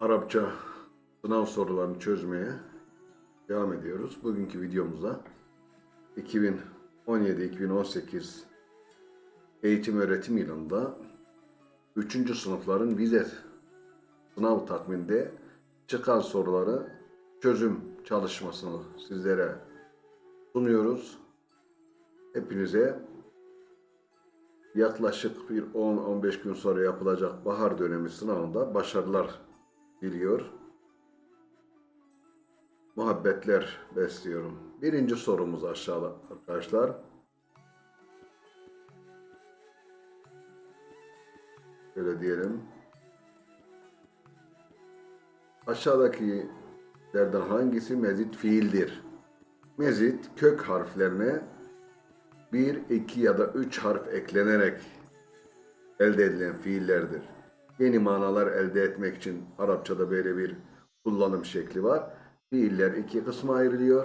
Arapça sınav sorularını çözmeye devam ediyoruz. Bugünkü videomuzda 2017-2018 eğitim öğretim yılında 3. sınıfların vize sınav takviminde çıkan soruları çözüm çalışmasını sizlere sunuyoruz. Hepinize yaklaşık bir 10-15 gün sonra yapılacak bahar dönemi sınavında başarılar diliyor. Muhabbetler besliyorum. Birinci sorumuz aşağıda arkadaşlar. Şöyle diyelim. Aşağıdakilerden hangisi mezit fiildir? Mezit kök harflerine 1, 2 ya da 3 harf eklenerek elde edilen fiillerdir. Yeni manalar elde etmek için Arapçada böyle bir kullanım şekli var. Fiiller iki kısma ayrılıyor.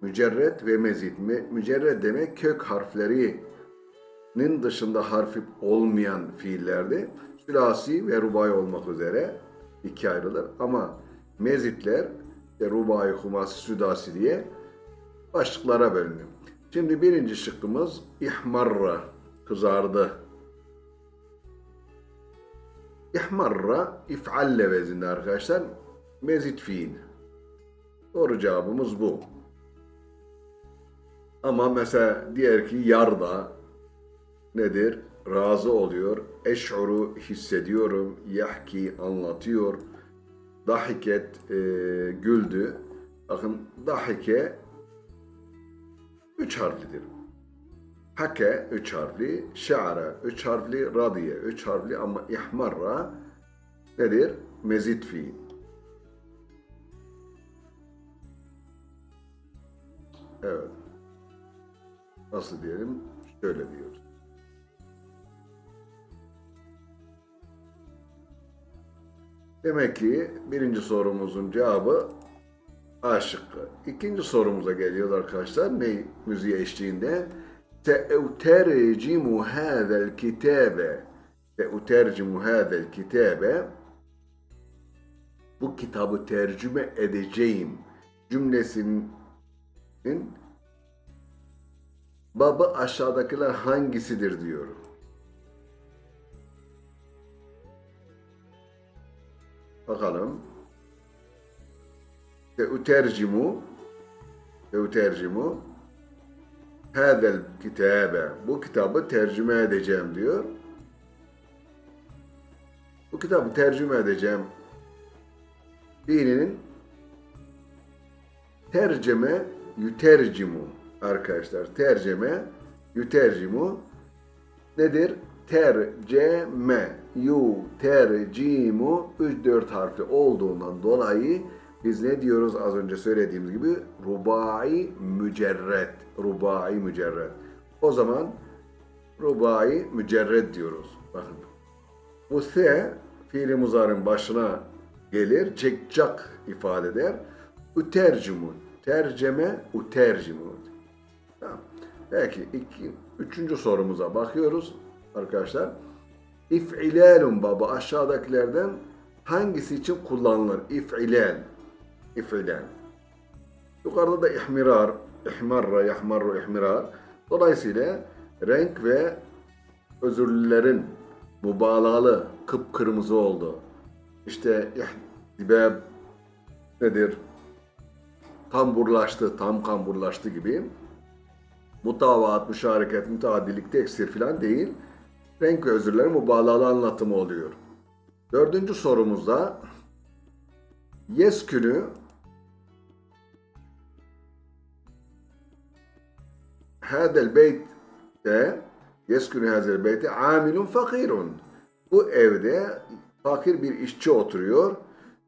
Mücerret ve mezit. Mü- Mücerret demek kök harflerinin dışında harfi olmayan fiillerdi. Sülasi ve rubai olmak üzere iki ayrılır. Ama mezitler işte rubai, humasi, südasi diye başlıklara bölünüyor. Şimdi birinci şıkkımız ihmarra, kızardı. İhmarra if'alle vezinde arkadaşlar. Mezit fiil. Doğru cevabımız bu. Ama mesela diğer ki yarda nedir? Razı oluyor. Eş'uru hissediyorum. Yahki anlatıyor. Dahiket e, güldü. Bakın dahike üç harflidir. Hake üç harfli, şa'ra üç harfli, radiye üç harfli ama ihmarra nedir? Mezit fiil. Evet. Nasıl diyelim? Şöyle diyoruz. Demek ki birinci sorumuzun cevabı A şıkkı. İkinci sorumuza geliyoruz arkadaşlar. Ne müziği eşliğinde? Te'utercimu hâzel kitâbe. Te'utercimu hâzel kitâbe. Bu kitabı tercüme edeceğim cümlesinin babı aşağıdakiler hangisidir diyor. Bakalım. Te'utercimu Te'utercimu Hadel kitabe Bu kitabı tercüme edeceğim diyor. Bu kitabı tercüme edeceğim fiilinin tercüme yütercimu arkadaşlar. Tercüme yütercimu nedir? Terceme yu tercimu 3-4 harfli olduğundan dolayı biz ne diyoruz az önce söylediğimiz gibi rubai mücerret. Rubai mücerret. O zaman rubai mücerret diyoruz. Bakın. Bu se fiili muzarın başına gelir. Çekcak ifade eder. Ütercimu. Terceme ütercimu. Tamam. Peki iki, üçüncü sorumuza bakıyoruz arkadaşlar. İf'ilalun baba aşağıdakilerden hangisi için kullanılır? İf'ilal. İf'ilal. Yukarıda da ihmirar, ihmarra, yahmarru, ihmirar. Dolayısıyla renk ve özürlülerin mübalağalı kıpkırmızı oldu. İşte ihdibab nedir? Kamburlaştı, tam kamburlaştı gibi. Mutavaat, müşareket, müteadillik, teksir filan değil. Renk ve özürlerin mübalağalı anlatımı oluyor. Dördüncü sorumuzda yeskünü hadel beytte yeskünü hadel beytte amilun. Bu evde fakir bir işçi oturuyor.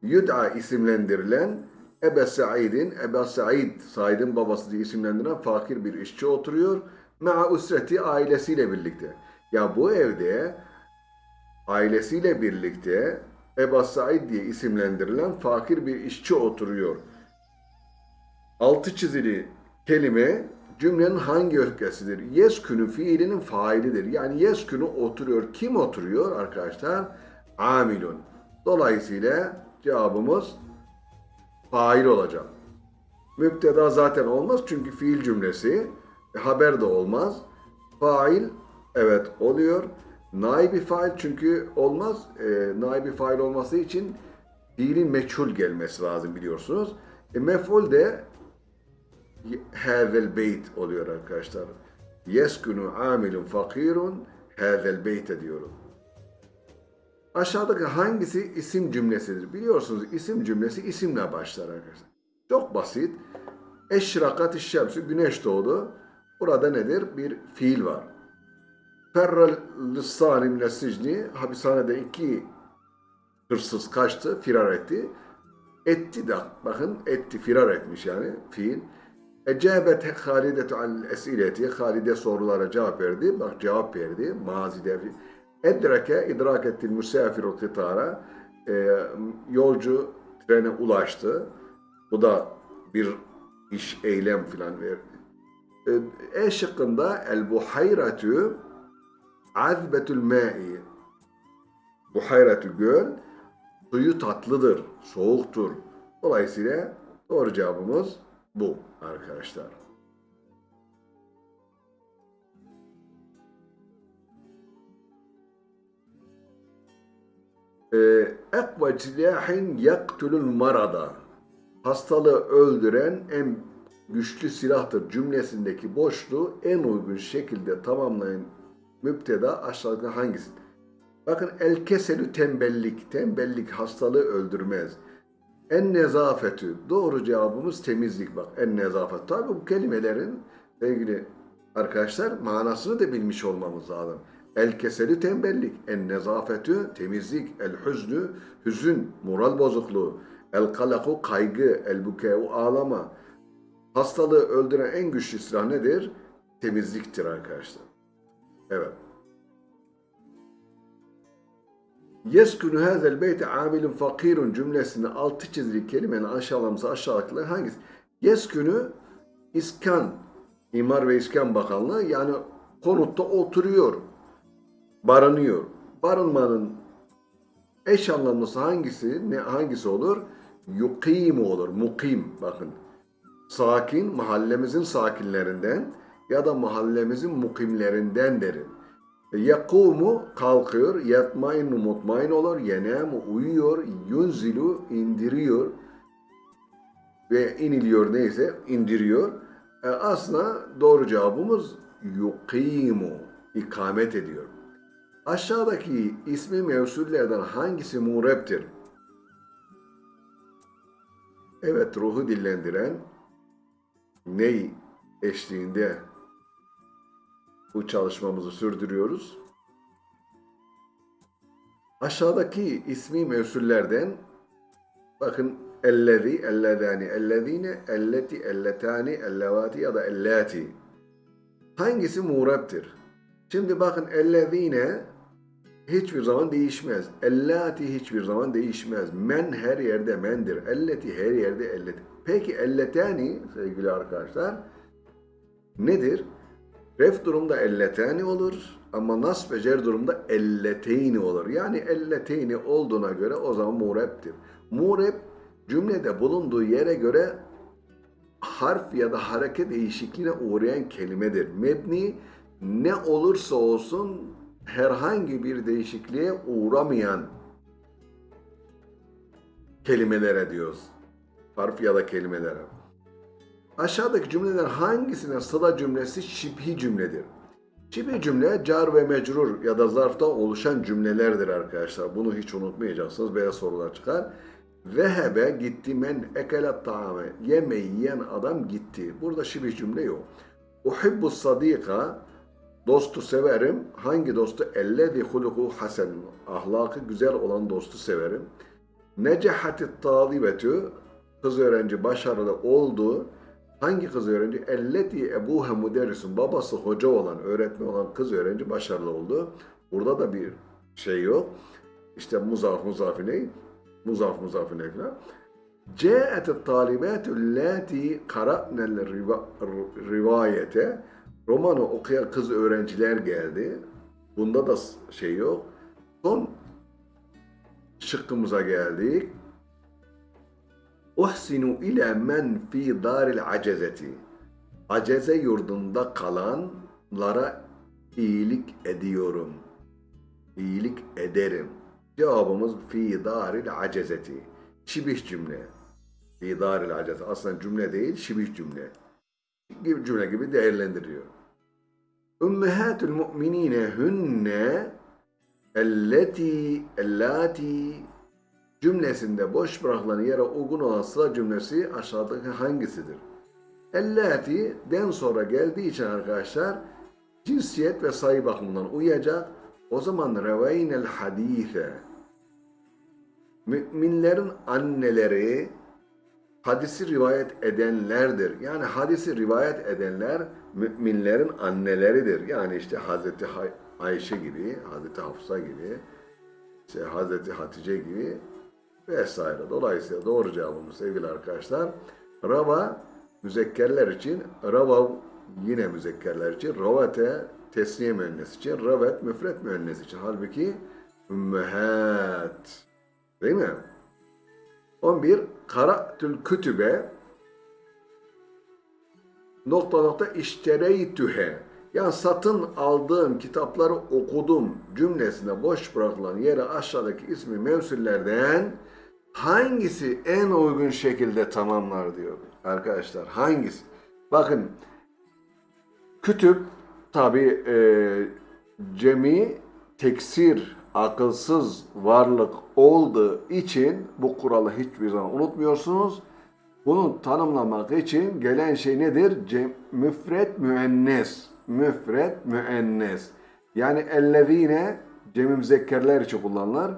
Yud'a isimlendirilen Ebe Said'in, Ebe Said, Said'in babası diye isimlendirilen fakir bir işçi oturuyor. Ma'a usreti ailesiyle birlikte. Ya bu evde ailesiyle birlikte Eba Said diye isimlendirilen fakir bir işçi oturuyor. Altı çizili kelime cümlenin hangi öfkesidir? Yeskünü fiilinin failidir. Yani yeskünü oturuyor. Kim oturuyor arkadaşlar? Amilun. Dolayısıyla Cevabımız fail olacak. Müpteda zaten olmaz çünkü fiil cümlesi. E, haber de olmaz. Fail evet oluyor. Naibi fail çünkü olmaz. E, naibi fail olması için fiilin meçhul gelmesi lazım biliyorsunuz. E, mef'ul de hazel beyt oluyor arkadaşlar. Yeskunu amilun fakirun hazel beyte diyorum. Aşağıdaki hangisi isim cümlesidir? Biliyorsunuz isim cümlesi isimle başlar arkadaşlar. Çok basit. Eşrakat şemsü güneş doğdu. Burada nedir? Bir fiil var. Ferral salim sicni hapishanede iki hırsız kaçtı, firar etti. Etti de bakın etti, firar etmiş yani fiil. Ecabet Halidetu al esileti. Halide sorulara cevap verdi. Bak cevap verdi. Mazide. Edrake idrak ettil müsafiru kıtara. E, yolcu trene ulaştı. Bu da bir iş, eylem filan verdi. E, e şıkkında el buhayratu azbetül ma'i. Buhayratu göl suyu tatlıdır, soğuktur. Dolayısıyla doğru cevabımız bu arkadaşlar. Ekva silahin yaktulul marada. Hastalığı öldüren en güçlü silahtır cümlesindeki boşluğu en uygun şekilde tamamlayın. Müpteda aşağıda hangisi? Bakın el keselü tembellik. Tembellik hastalığı öldürmez. En nezafetü. Doğru cevabımız temizlik bak. En nezafet. Tabi bu kelimelerin sevgili arkadaşlar manasını da bilmiş olmamız lazım. El keselü tembellik. En nezafetü temizlik. El hüznü hüzün, moral bozukluğu. El kalaku kaygı. El bukevu ağlama. Hastalığı öldüren en güçlü silah nedir? Temizliktir arkadaşlar. Evet. Yeskunu hazel beyti amilun fakirun cümlesinde altı çizili kelimenin aşağılaması aşağıdakiler hangisi? Yeskunu iskan, İmar ve İskan Bakanlığı yani konutta oturuyor, barınıyor. Barınmanın eş anlamlısı hangisi? Ne hangisi olur? Yukimu olur, mukim bakın. Sakin, mahallemizin sakinlerinden ya da mahallemizin mukimlerinden derim. Yakumu kalkıyor, yatmayın mutmain olur, yenemu uyuyor, yunzilu indiriyor ve iniliyor neyse indiriyor. E aslında doğru cevabımız yukimu, ikamet ediyor. Aşağıdaki ismi mevsullerden hangisi mureptir? Evet, ruhu dillendiren ney eşliğinde bu çalışmamızı sürdürüyoruz. Aşağıdaki ismi mevsullerden bakın ellezi, ellezani, ellezine, elleti, elletani, ellevati ya da ellati. Hangisi muğreptir? Şimdi bakın ellezine hiçbir zaman değişmez. Ellati hiçbir zaman değişmez. Men her yerde mendir. Elleti her yerde elleti. Peki elletani sevgili arkadaşlar nedir? Ref durumda elleteni olur ama nasb ve cer durumda elleteyni olur. Yani elleteyni olduğuna göre o zaman mureptir. Murep cümlede bulunduğu yere göre harf ya da hareket değişikliğine uğrayan kelimedir. Mebni ne olursa olsun herhangi bir değişikliğe uğramayan kelimelere diyoruz. Harf ya da kelimelere. Aşağıdaki cümleler hangisine sıla cümlesi şibhi cümledir? Şibhi cümle car ve mecrur ya da zarftan oluşan cümlelerdir arkadaşlar. Bunu hiç unutmayacaksınız. Böyle sorular çıkar. Vehebe gitti men ekelet taame. Yemeği yiyen adam gitti. Burada şibhi cümle yok. Uhibbu sadika dostu severim. Hangi dostu? Ellezi huluku hasen. Ahlakı güzel olan dostu severim. Necahatit talibetü kız öğrenci başarılı oldu. Hangi kız öğrenci? Elleti ebuha müderrisun. Babası hoca olan, öğretmen olan kız öğrenci başarılı oldu. Burada da bir şey yok. İşte muzaf muzafine, muzaf muzafine falan. Câet talibâtu allâti kara'nel rivayete. Romanı okuyan kız öğrenciler geldi. Bunda da şey yok. Son şıkkımıza geldik. Uhsinu ile men fi daril acezeti. Aceze yurdunda kalanlara iyilik ediyorum. İyilik ederim. Cevabımız fi daril acezeti. Şibih cümle. Fi daril acezeti. Aslında cümle değil, şibih cümle. Gibi cümle gibi değerlendiriyor. Ümmehatul mu'minine hünne elleti ellati cümlesinde boş bırakılan yere uygun olan sıra cümlesi aşağıdaki hangisidir? Ellati den sonra geldiği için arkadaşlar cinsiyet ve sayı bakımından uyacak. O zaman revaynel hadise müminlerin anneleri hadisi rivayet edenlerdir. Yani hadisi rivayet edenler müminlerin anneleridir. Yani işte Hazreti Ayşe gibi, Hazreti Hafsa gibi, işte Hazreti Hatice gibi vesaire. Dolayısıyla doğru cevabımız sevgili arkadaşlar. Rava müzekkerler için, rava yine müzekkerler için, ravate tesniye müennes için, ravet müfret müennes için. Halbuki ümmehat. Değil mi? 11. Kara'tül kütübe nokta nokta iştereytühe yani satın aldığım kitapları okudum cümlesine boş bırakılan yere aşağıdaki ismi mevsullerden hangisi en uygun şekilde tamamlar diyor arkadaşlar. Hangisi? Bakın kütüp tabi e, cemi teksir akılsız varlık olduğu için bu kuralı hiçbir zaman unutmuyorsunuz. Bunu tanımlamak için gelen şey nedir? Cem, müfret müennes. Müfret müennes. Yani ellezine cemi müzekkerler için kullanılır.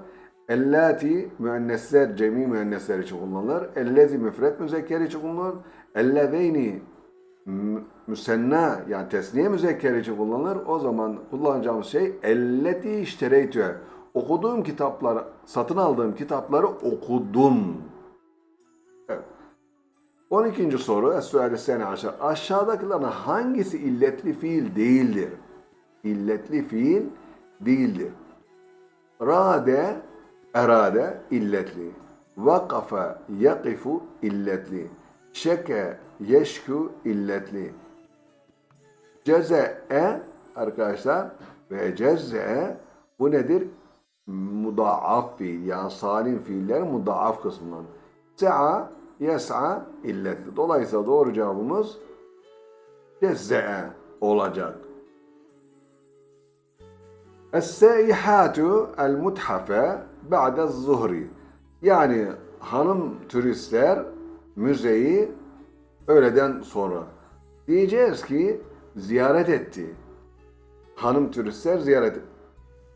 Ellati müennesler cemi müennesler için kullanılır. Ellezi müfret müzekker için kullanılır. Ellezeyni mü- müsenna yani tesniye müzekker için kullanılır. O zaman kullanacağımız şey elleti iştereytühe. Okuduğum kitapları, satın aldığım kitapları okudum. Evet. 12. soru Es-Suali Sene aşağı. Aşağıdakilerden hangisi illetli fiil değildir? İlletli fiil değildir. Rade, erade illetli. Vakafa yakifu illetli. Şeke yeşku illetli. Ceze'e arkadaşlar ve ceze'e bu nedir? Mudaaf fiil yani salim fiiller mudaaf kısmından. Se'a yes'a illetli. Dolayısıyla doğru cevabımız ceze'e olacak. Es-seihatu el-muthafe ba'de zuhri. Yani hanım turistler müzeyi öğleden sonra. Diyeceğiz ki ziyaret etti. Hanım turistler ziyaret.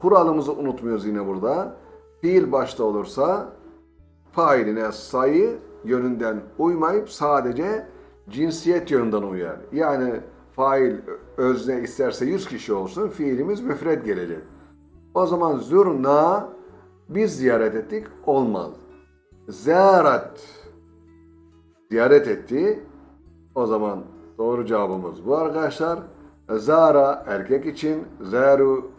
Kuralımızı unutmuyoruz yine burada. Fiil başta olursa failine sayı yönünden uymayıp sadece cinsiyet yönünden uyar. Yani fail özne isterse 100 kişi olsun fiilimiz müfred gelecek. O zaman zürna biz ziyaret ettik olmaz. Ziyaret ziyaret etti. O zaman doğru cevabımız bu arkadaşlar. Zara erkek için, zaru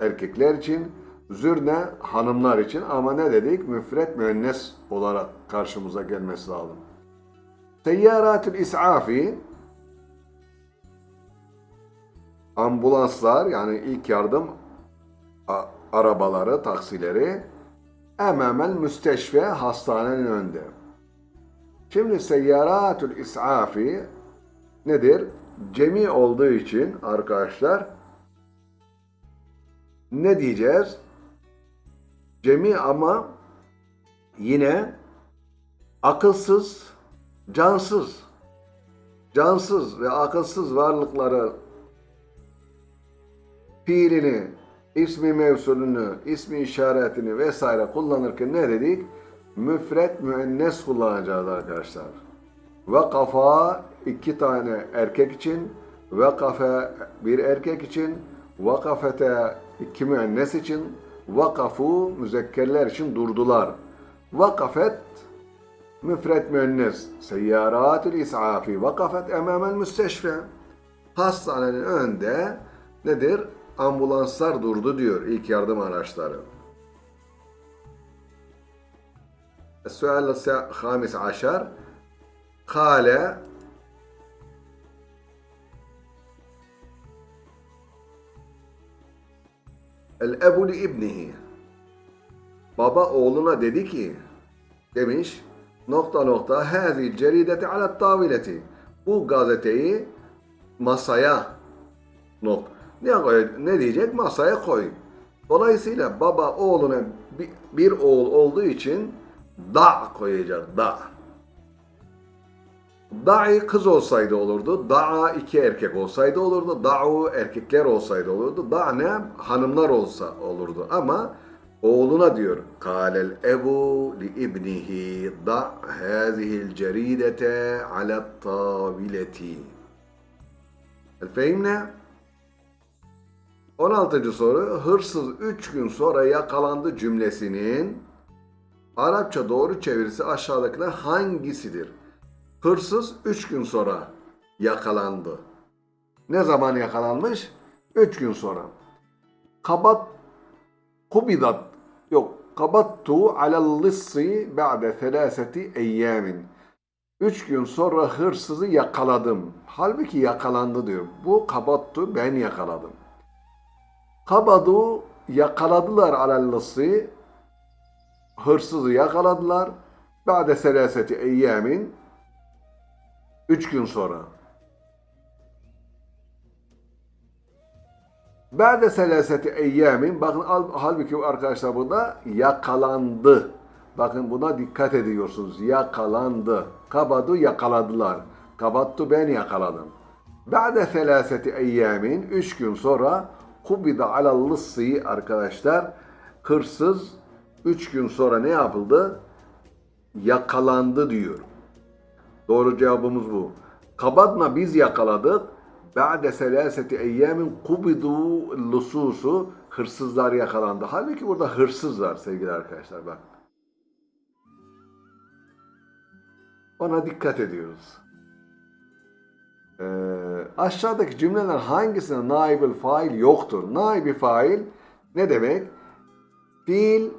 erkekler için, zürne hanımlar için ama ne dedik? Müfret müennes olarak karşımıza gelmesi lazım. Seyyaratul is'afi ambulanslar yani ilk yardım arabaları, taksileri emamel müsteşfe hastanenin önünde. Şimdi seyyaratul is'afi nedir? Cemi olduğu için arkadaşlar ne diyeceğiz? Cemi ama yine akılsız, cansız, cansız ve akılsız varlıkları fiilini, ismi mevsulünü, ismi işaretini vesaire kullanırken ne dedik? Müfret müennes kullanacağız arkadaşlar. Vakafa iki tane erkek için, vakafe bir erkek için, vakafete iki müennes için, vakafu müzekkerler için durdular. Vakafet müfret müennes. Seyyaratul is'afi vakafet emamel müsteşfe. Hastanenin önünde nedir? Ambulanslar durdu diyor ilk yardım araçları. السؤال الخامس عشر قال El-ebu li ibnihi. Baba oğluna dedi ki, demiş, nokta nokta hâzil cerideti alet tavileti. Bu gazeteyi masaya nok. ne, koy- ne diyecek? Masaya koy. Dolayısıyla baba oğluna bir, bir oğul olduğu için da koyacak. Da. Da'i kız olsaydı olurdu. Da'a iki erkek olsaydı olurdu. Da'u erkekler olsaydı olurdu. Da ne? Hanımlar olsa olurdu. Ama oğluna diyor. Kâlel ebu li ibnihi da' hâzihil ceridete alet tabileti. El fehimne? 16. soru. Hırsız 3 gün sonra yakalandı cümlesinin Arapça doğru çevirisi aşağıdakiler hangisidir? Hırsız 3 gün sonra yakalandı. Ne zaman yakalanmış? 3 gün sonra. Kabat kubidat yok kabattu alel lissi ba'de selaseti eyyamin. 3 gün sonra hırsızı yakaladım. Halbuki yakalandı diyor. Bu kabattu ben yakaladım. Kabadu yakaladılar alel lissi hırsızı yakaladılar. Ba'de selaseti eyyamin Üç gün sonra. Ba'de selaseti eyyamin bakın al- halbuki arkadaşlar burada yakalandı. Bakın buna dikkat ediyorsunuz. Yakalandı. Kabadu yakaladılar. Kabattu ben yakaladım. Ba'de selaseti eyyamin üç gün sonra kubida alal arkadaşlar hırsız üç gün sonra ne yapıldı? Yakalandı diyor. Doğru cevabımız bu. Kabadna biz yakaladık. Ba'de selaseti eyyamin kubidu lususu hırsızlar yakalandı. Halbuki burada hırsız var sevgili arkadaşlar bak. Ona dikkat ediyoruz. Ee, aşağıdaki cümleler hangisinde naibül fail yoktur? Naibi fail ne demek? Fiil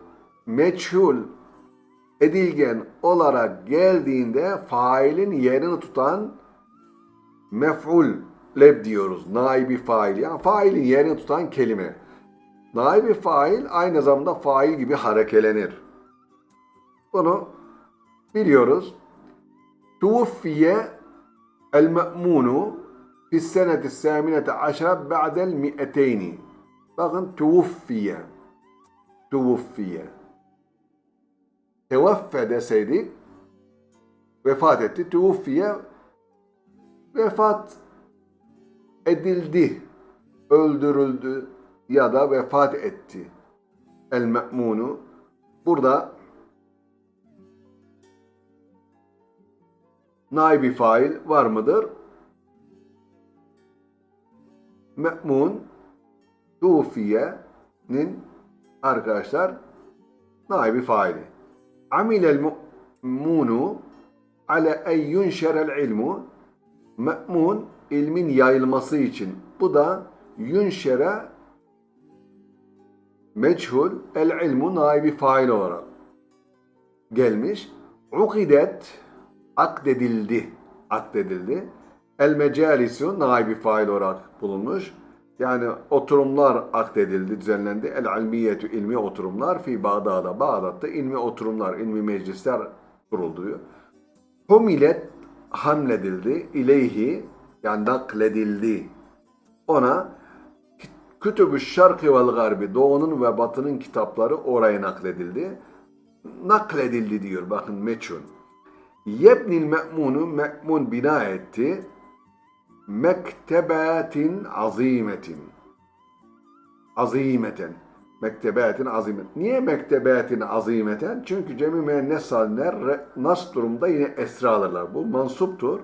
meçhul edilgen olarak geldiğinde failin yerini tutan mef'ul leb diyoruz. Naibi fail. Yani failin yerini tutan kelime. Naibi fail aynı zamanda fail gibi harekelenir. Bunu biliyoruz. Tuvfiye el me'munu fi seneti saminete aşra ba'del mi'eteyni. Bakın tuvfiye. Tuvfiye. Tevaffe deseydik vefat etti. Tuvfiye vefat edildi, öldürüldü ya da vefat etti. El me'munu burada naibi fail var mıdır? Me'mun tufiye'nin arkadaşlar naibi faili. Amilel mu'munu ala en yunşerel ilmu me'mun ilmin yayılması için. Bu da yunşere meçhul el ilmu naibi fail olarak gelmiş. Ukidet akdedildi. Akdedildi. El mecalisu naibi fail olarak bulunmuş. Yani oturumlar akdedildi, düzenlendi. El ilmiyetü ilmi oturumlar fi Bağdat'ta. Bağdat'ta ilmi oturumlar, ilmi meclisler kuruldu diyor. Humilet hamledildi. İleyhi yani nakledildi. Ona Kütübü Şarkı vel Garbi Doğu'nun ve Batı'nın kitapları oraya nakledildi. Nakledildi diyor bakın meçhul. Yebnil me'munu me'mun bina etti. Mektebatin azimetin. Azimeten. Mektebatin azimet. Niye mektebatin azimeten? Çünkü cemi müennes salimler re- nas durumda yine esra alırlar. Bu mansuptur.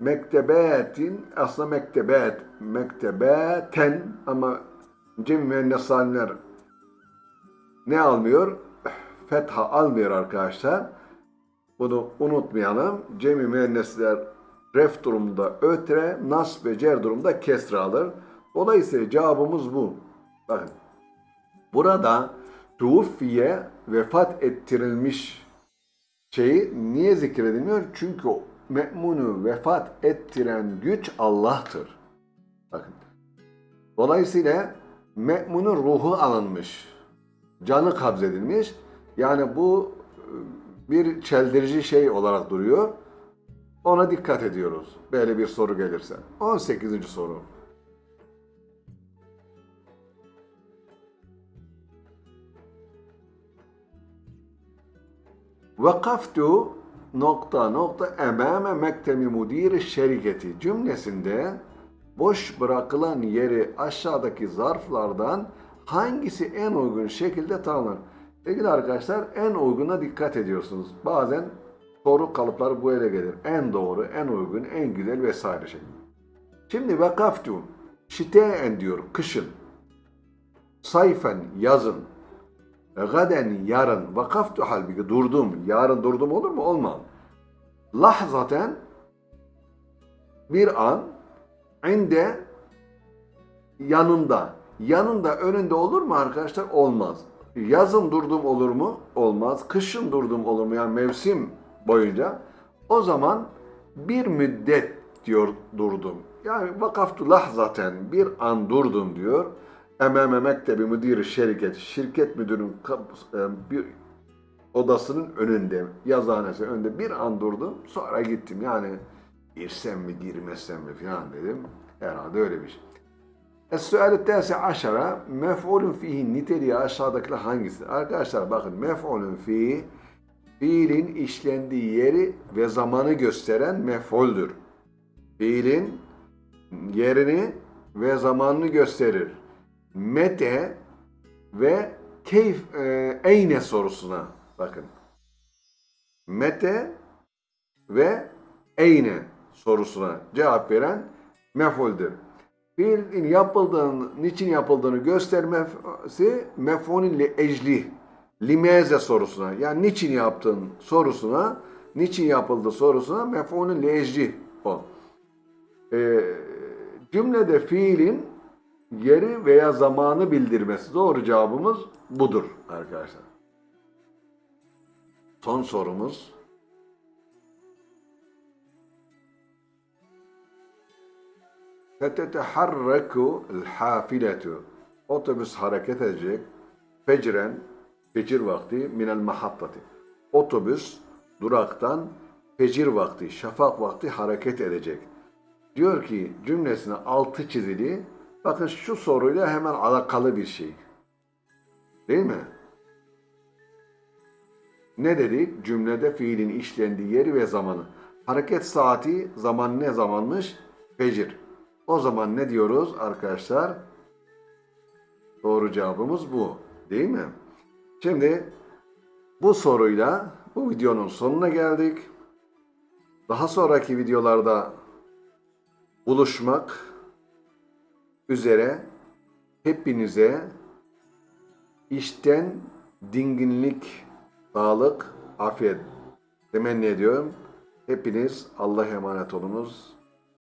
Mektebatin aslında mektebat. Mektebaten ama cemi müennes salimler ne almıyor? Fetha almıyor arkadaşlar. Bunu unutmayalım. Cemi müennesler ref durumunda ötre, nas ve cer durumunda kesre alır. Dolayısıyla cevabımız bu. Bakın. Burada tuvfiye vefat ettirilmiş şeyi niye zikredilmiyor? Çünkü me'munu vefat ettiren güç Allah'tır. Bakın. Dolayısıyla me'munun ruhu alınmış. Canı kabzedilmiş. Yani bu bir çeldirici şey olarak duruyor. Ona dikkat ediyoruz. Böyle bir soru gelirse. 18. soru. Vakaftu nokta nokta emame mektebi mudiri şirketi cümlesinde boş bırakılan yeri aşağıdaki zarflardan hangisi en uygun şekilde tanımlanır? Sevgili arkadaşlar en uyguna dikkat ediyorsunuz. Bazen soru kalıpları böyle gelir. En doğru, en uygun, en güzel vesaire şey. Şimdi vakaftu şite'en diyor kışın. Sayfen yazın. Gaden yarın. Vakaftu halbuki durdum. Yarın durdum olur mu? Olmaz. Lahzaten bir an inde yanında. Yanında önünde olur mu arkadaşlar? Olmaz. Yazın durdum olur mu? Olmaz. Kışın durdum olur mu? Yani mevsim boyunca. O zaman bir müddet diyor durdum. Yani vakaftu lahzaten bir an durdum diyor. Emame mektebi müdiri şirket, şirket müdürün kapısı- e, bir odasının önünde, yazıhanesi önünde bir an durdum. Sonra gittim. Yani girsem mi girmesem mi falan dedim. Herhalde öyle bir şey. Es-sual tasi aşara mef'ulun fihi niteliği aşağıdakiler hangisidir? Arkadaşlar bakın mef'ulun fihi fiilin işlendiği yeri ve zamanı gösteren mef'uldür. Fiilin yerini ve zamanını gösterir. Mete ve keyf e, eyne sorusuna bakın. Mete ve eyne sorusuna cevap veren mef'uldür. Fiilin yapıldığını, niçin yapıldığını göstermesi mef'ulün li ecli, limeze sorusuna. Yani niçin yaptın sorusuna, niçin yapıldı sorusuna mef'ulün li ecli o. Ee, cümlede fiilin yeri veya zamanı bildirmesi. Doğru cevabımız budur arkadaşlar. Son sorumuz. Feteteharreku el-hafiletu. Otobüs hareket edecek. Fecren, fecir vakti minel mahattati. Otobüs duraktan fecir vakti, şafak vakti hareket edecek. Diyor ki cümlesine altı çizili. Bakın şu soruyla hemen alakalı bir şey. Değil mi? Ne dedik? Cümlede fiilin işlendiği yeri ve zamanı. Hareket saati zaman ne zamanmış? Fecir. O zaman ne diyoruz arkadaşlar? Doğru cevabımız bu. Değil mi? Şimdi bu soruyla bu videonun sonuna geldik. Daha sonraki videolarda buluşmak üzere hepinize işten dinginlik, sağlık, afiyet temenni ediyorum. Hepiniz Allah'a emanet olunuz.